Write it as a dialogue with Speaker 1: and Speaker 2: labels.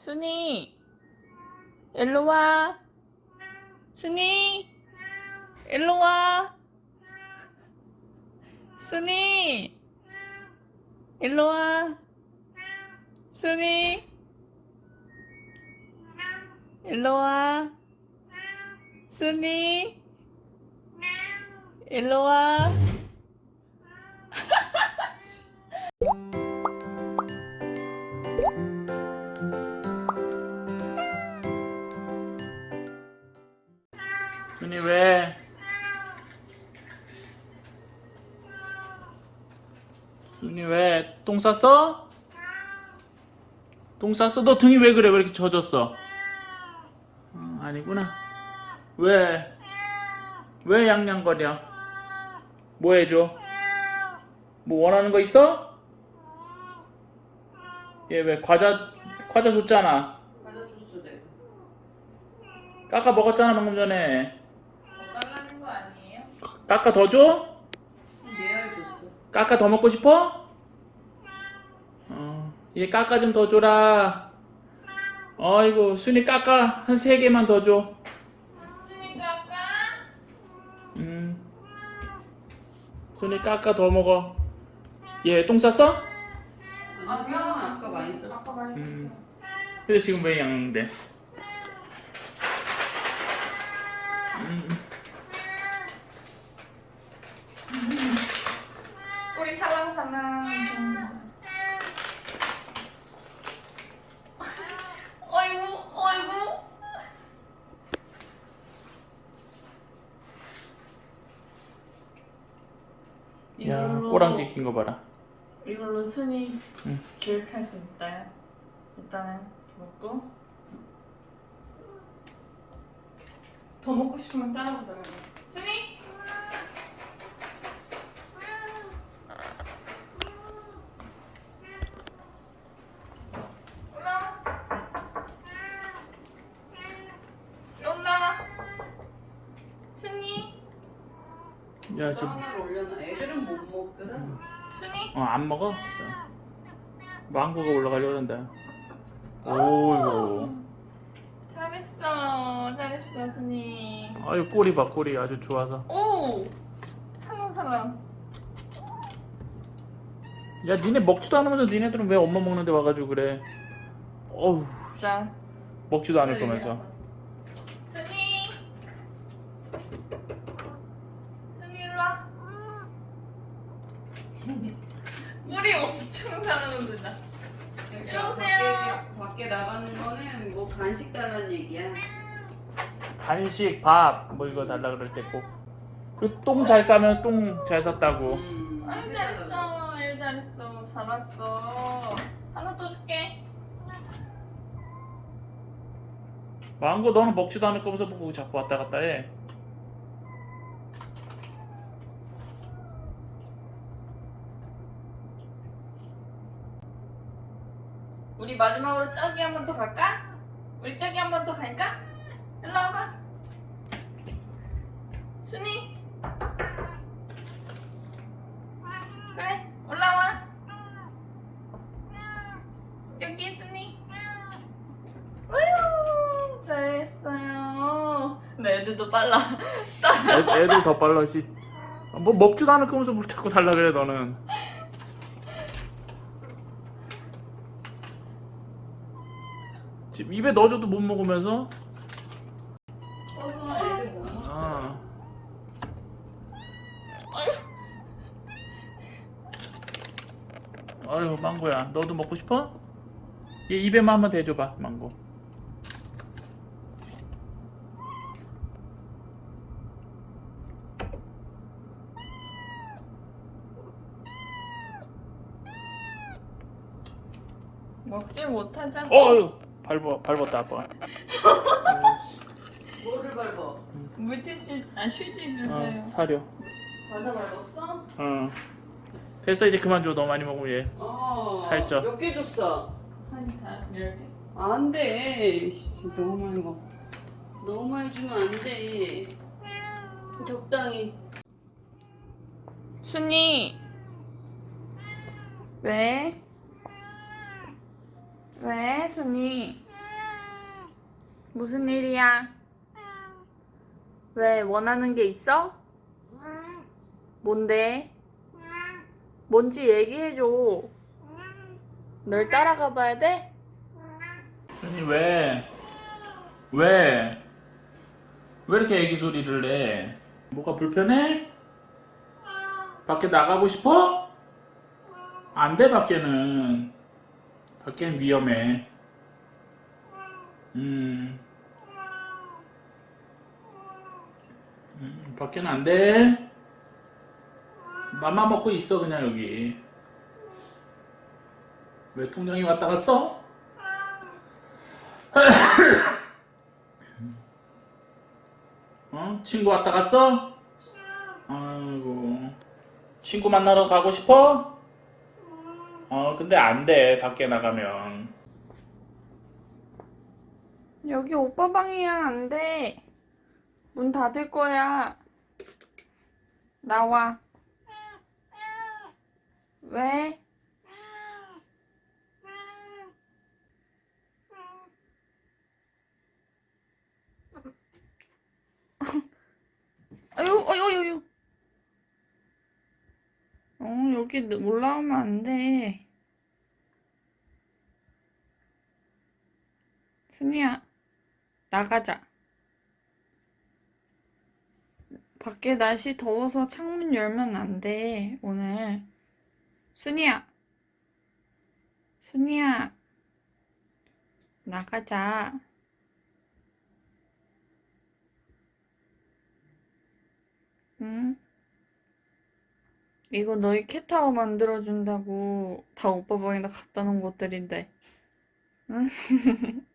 Speaker 1: 순이 일로 와. 순이 일로 와. 순이 일로 와. 순이 일로 와. 순이 일로 와 왜? 순이 왜? 똥 쌌어? 똥 쌌어? 너 등이 왜 그래? 왜 이렇게 젖었어? 어, 아니구나. 왜? 왜 양양거려? 뭐 해줘? 뭐 원하는 거 있어? 얘 왜 과자 과자 줬잖아.
Speaker 2: 과자 줬어 내가
Speaker 1: 깎아 먹었잖아 방금 전에. 깎아 더 줘?
Speaker 2: 줬어
Speaker 1: 까까 더 먹고 싶어? 어, 얘 까까 좀 더 줘라. 어이구, 순이 까까 한 세 개만 더 줘.
Speaker 2: 순이 까까
Speaker 1: 음. 순이 까까 더 먹어. 얘 똥 쌌어?
Speaker 2: 아니야 아까 많이 썼어
Speaker 3: 아까 많이 썼어.
Speaker 1: 음. 근데 지금 왜 양인데? 음.
Speaker 3: 꼬리 살랑살랑. 어이구, 어이구.
Speaker 1: 야,
Speaker 3: 이걸로-
Speaker 1: 꼬랑지 긴거 봐라.
Speaker 3: 이걸로 순이
Speaker 1: 응.
Speaker 3: 교육할 수 있다. 일단은 먹고 더 먹고 싶으면 따라주더라고. 순이. 올라와. 올라와. 순이.
Speaker 1: 야, 지금
Speaker 2: 올려놔 애들은 못 먹거든
Speaker 3: 순이.
Speaker 1: 어, 안 먹어? 망고가 올라가려고 한다. 오이고.
Speaker 3: 잘했어, 잘했어, 순이.
Speaker 1: 아유, 꼬리 봐, 꼬리 아주 좋아서.
Speaker 3: 오, 살랑살랑.
Speaker 1: 야, 니네 먹지도 않으면서 니네들은 왜 엄마 먹는데 와가지고 그래? 어우,
Speaker 3: 자,
Speaker 1: 먹지도 않을 거면서.
Speaker 3: 순이. 순이 일로 와. 물이 엄청 살아는다. 여보세요?
Speaker 2: 밖에, 밖에 나가는 거는 뭐 간식 달라는 얘기야
Speaker 1: 간식, 밥, 뭐 이거 달라 그럴 때 꼭. 그리고 똥 잘 싸면 똥 잘 쌌다고.
Speaker 2: 음,
Speaker 3: 아유 잘했어, 아유 잘했어, 잘 왔어. 하나 더 줄게.
Speaker 1: 망고 너는 먹지도 않을 거면서 뭐 거기 자꾸 왔다 갔다 해.
Speaker 3: 우리 마지막으로 저기 한 번 더 갈까? 우리 저기 한 번 더 갈까? 일로 와봐. 순이. 그래, 올라와. 여기 순이. 아유, 잘했어요. 네, 애들도 빨라.
Speaker 1: 애, 애들 더 빨라 씨. 뭐 먹지도 않을 거면서 뭘 자꾸 달라 그래 너는. 지금 입에 넣어줘도 못 먹으면서. 아. 아유 망고야 너도 먹고 싶어? 얘 입에만 한번 대줘봐 망고
Speaker 3: 먹질 못하잖아.
Speaker 1: 어휴 밟아, 밟았다 아빠가
Speaker 2: 뭐를 밟아
Speaker 3: 물티슈, 아 휴지 주세요.
Speaker 1: 어, 사려
Speaker 2: 과자 밟았어?
Speaker 1: 어 됐어 이제 그만 줘 너무 많이 먹으면 얘
Speaker 2: 어
Speaker 1: 살쪄.
Speaker 2: 몇 개 줬어?
Speaker 3: 한자 열 개.
Speaker 2: 안 돼 너무 많이 먹어 너무 많이 주면 안 돼 적당히
Speaker 3: 순이 왜? 왜 순이? 무슨 일이야? 왜 원하는 게 있어? 뭔데? 뭔지 얘기해줘. 널 따라가 봐야 돼?
Speaker 1: 아니 왜? 왜? 왜 이렇게 애기 소리를 내? 뭐가 불편해? 밖에 나가고 싶어? 안 돼 밖에는 밖엔 위험해 음, 음 밖에는 안돼 맘마 먹고 있어 그냥 여기 왜 통장이 왔다 갔어? 어? 친구 왔다 갔어? 아이고 친구 만나러 가고 싶어? 어 근데 안 돼 밖에 나가면
Speaker 3: 여기 오빠 방이야. 안 돼. 문 닫을 거야. 나와. 왜? 아유, 아유, 아유, 아유. 어, 여기 올라오면 안 돼. 순이야, 나가자. 밖에 날씨 더워서 창문 열면 안 돼, 오늘. 순이야, 순이야, 나가자. 응? 이거 너희 캣타워 만들어준다고 다 오빠 방에다 갖다 놓은 것들인데. 응?